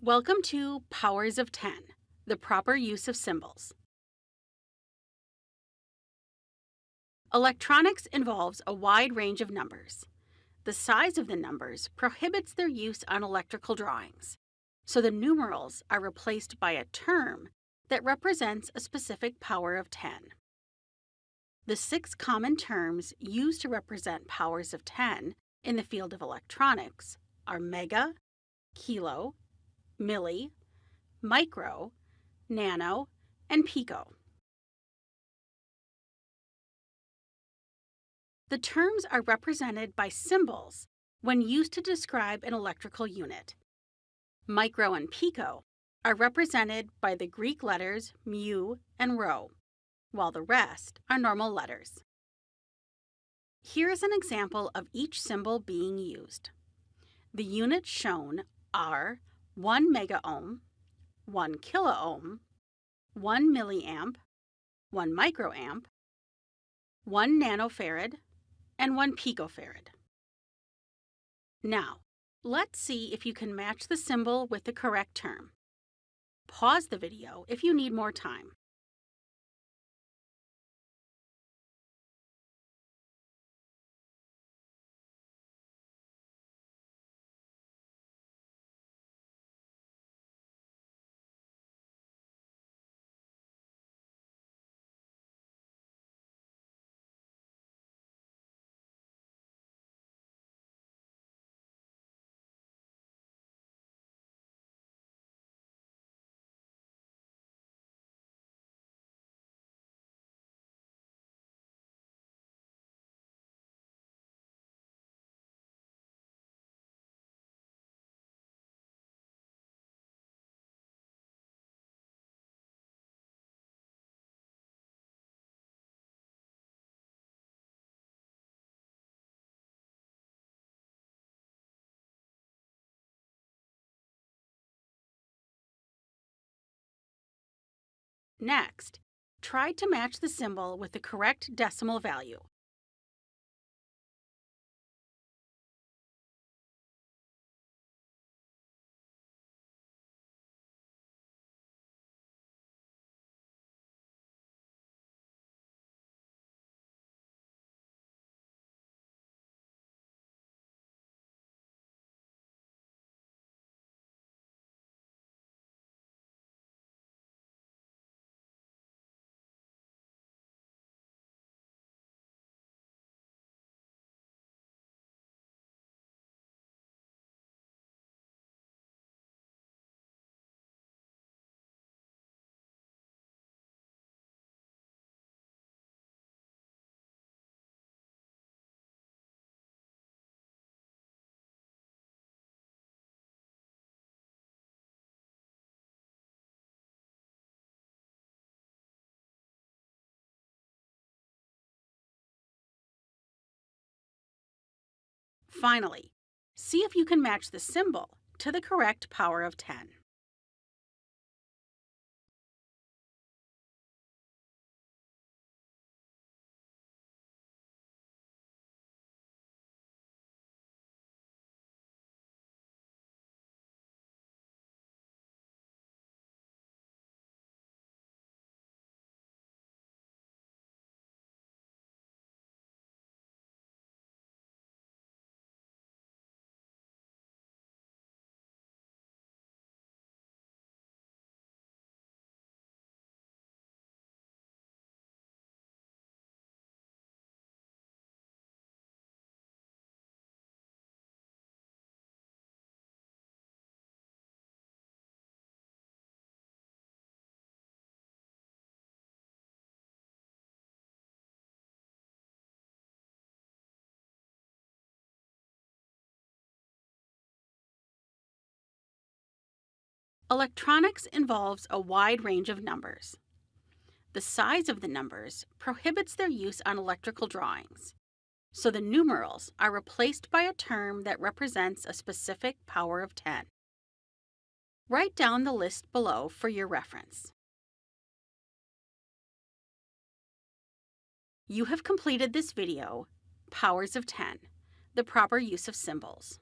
Welcome to Powers of 10, the proper use of symbols. Electronics involves a wide range of numbers. The size of the numbers prohibits their use on electrical drawings, so the numerals are replaced by a term that represents a specific power of 10. The six common terms used to represent powers of 10 in the field of electronics are mega, kilo, milli, micro, nano, and pico. The terms are represented by symbols when used to describe an electrical unit. Micro and pico are represented by the Greek letters mu and rho, while the rest are normal letters. Here is an example of each symbol being used. The units shown are 1 megaohm, 1 kiloohm, 1 milliamp, 1 microamp, 1 nanofarad, and 1 picofarad. Now, let's see if you can match the symbol with the correct term. Pause the video if you need more time. Next, try to match the symbol with the correct decimal value. Finally, see if you can match the symbol to the correct power of 10. Electronics involves a wide range of numbers. The size of the numbers prohibits their use on electrical drawings, so the numerals are replaced by a term that represents a specific power of 10. Write down the list below for your reference. You have completed this video, Powers of 10, the proper use of symbols.